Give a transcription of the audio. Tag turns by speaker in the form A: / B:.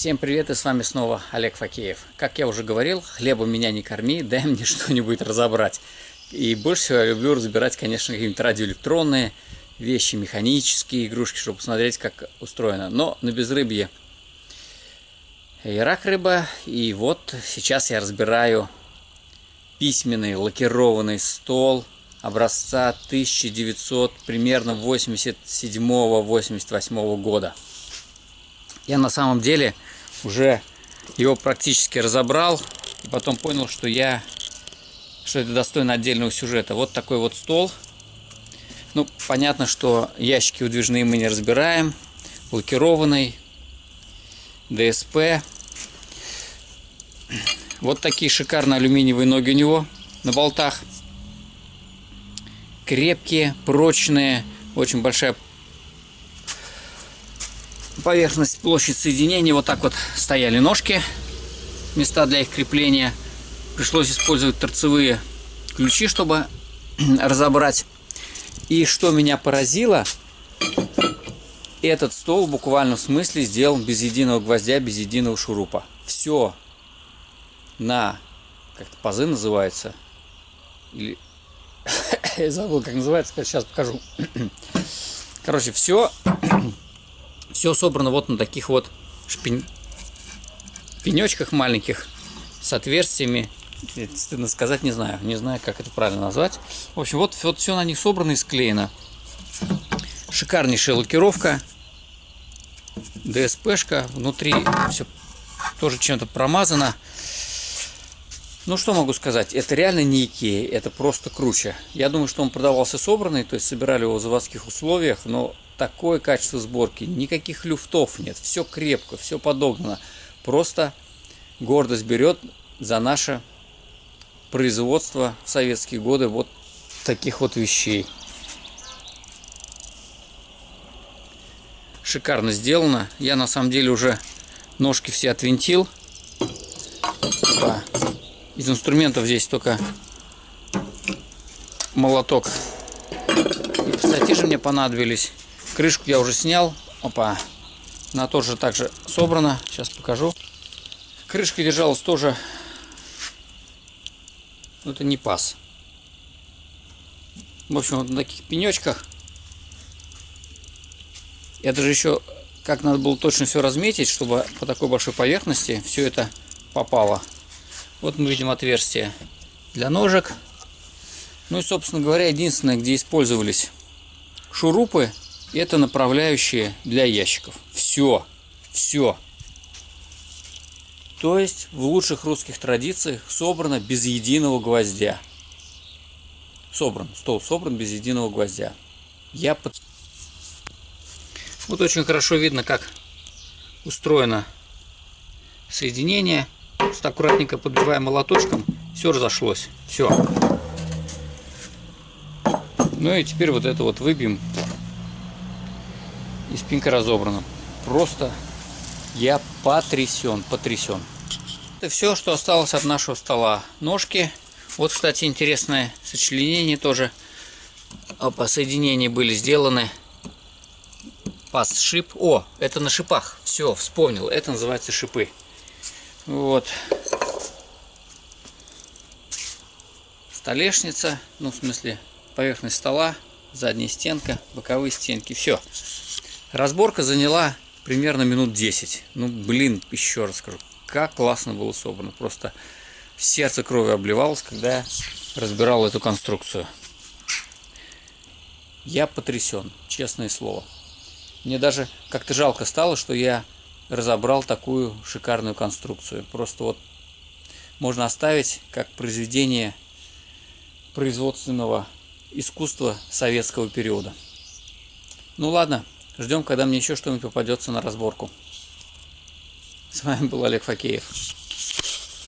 A: Всем привет и с вами снова Олег Факеев. Как я уже говорил, хлеба меня не корми, дай мне что-нибудь разобрать. И больше всего я люблю разбирать, конечно, какие-нибудь радиоэлектронные вещи, механические игрушки, чтобы посмотреть, как устроено. Но на безрыбье и рак рыба. И вот сейчас я разбираю письменный лакированный стол образца 1900, примерно 87-88 года. Я на самом деле уже его практически разобрал. И потом понял, что я что это достойно отдельного сюжета. Вот такой вот стол. Ну, понятно, что ящики выдвижные мы не разбираем. Лакированный. ДСП. Вот такие шикарные алюминиевые ноги у него на болтах. Крепкие, прочные. Очень большая поверхность, площадь соединения. Вот так вот стояли ножки, места для их крепления. Пришлось использовать торцевые ключи, чтобы разобрать. И что меня поразило, этот стол в буквальном смысле сделан без единого гвоздя, без единого шурупа. Все на, как-то пазы называется, или, я забыл, как называется, сейчас покажу. Короче, все все собрано вот на таких вот шпень... пенечках маленьких с отверстиями. Стыдно сказать, не знаю. Не знаю, как это правильно назвать. В общем, вот, вот все на них собрано и склеено. Шикарнейшая лакировка. ДСПшка. Внутри все тоже чем-то промазано. Ну, что могу сказать, это реально не Икея, это просто круче. Я думаю, что он продавался собранный, то есть собирали его в заводских условиях, но такое качество сборки, никаких люфтов нет, все крепко, все подогнано. Просто гордость берет за наше производство в советские годы вот таких вот вещей. Шикарно сделано. Я на самом деле уже ножки все отвинтил. Из инструментов здесь только молоток и пассатижи мне понадобились. Крышку я уже снял. Опа. Она тоже также собрана. Сейчас покажу. Крышка держалась тоже. Но это не пас. В общем, вот на таких пенечках. Я даже еще, как надо было точно все разметить, чтобы по такой большой поверхности все это попало. Вот мы видим отверстие для ножек. Ну и, собственно говоря, единственное, где использовались шурупы, это направляющие для ящиков. Все, все. То есть в лучших русских традициях собрано без единого гвоздя. Собран, стол собран без единого гвоздя. Я под... Вот очень хорошо видно, как устроено соединение. Просто аккуратненько подбиваем молоточком, все разошлось. Все. Ну и теперь вот это вот выбьем. И спинка разобрана. Просто я потрясен, потрясен. Это все, что осталось от нашего стола. Ножки. Вот, кстати, интересное сочленение тоже. Опа, соединения были сделаны. Пас, шип. О, это на шипах. Все, вспомнил. Это называется шипы. Вот. Столешница, ну в смысле поверхность стола, задняя стенка, боковые стенки, все. Разборка заняла примерно минут 10. Ну блин, еще раз скажу, как классно было собрано. Просто сердце кровью обливалось, когда я разбирал эту конструкцию. Я потрясен, честное слово. Мне даже как-то жалко стало, что я разобрал такую шикарную конструкцию. Просто вот можно оставить как произведение производственного искусства советского периода. Ну ладно, ждем, когда мне еще что-нибудь попадется на разборку. С вами был Олег Факеев.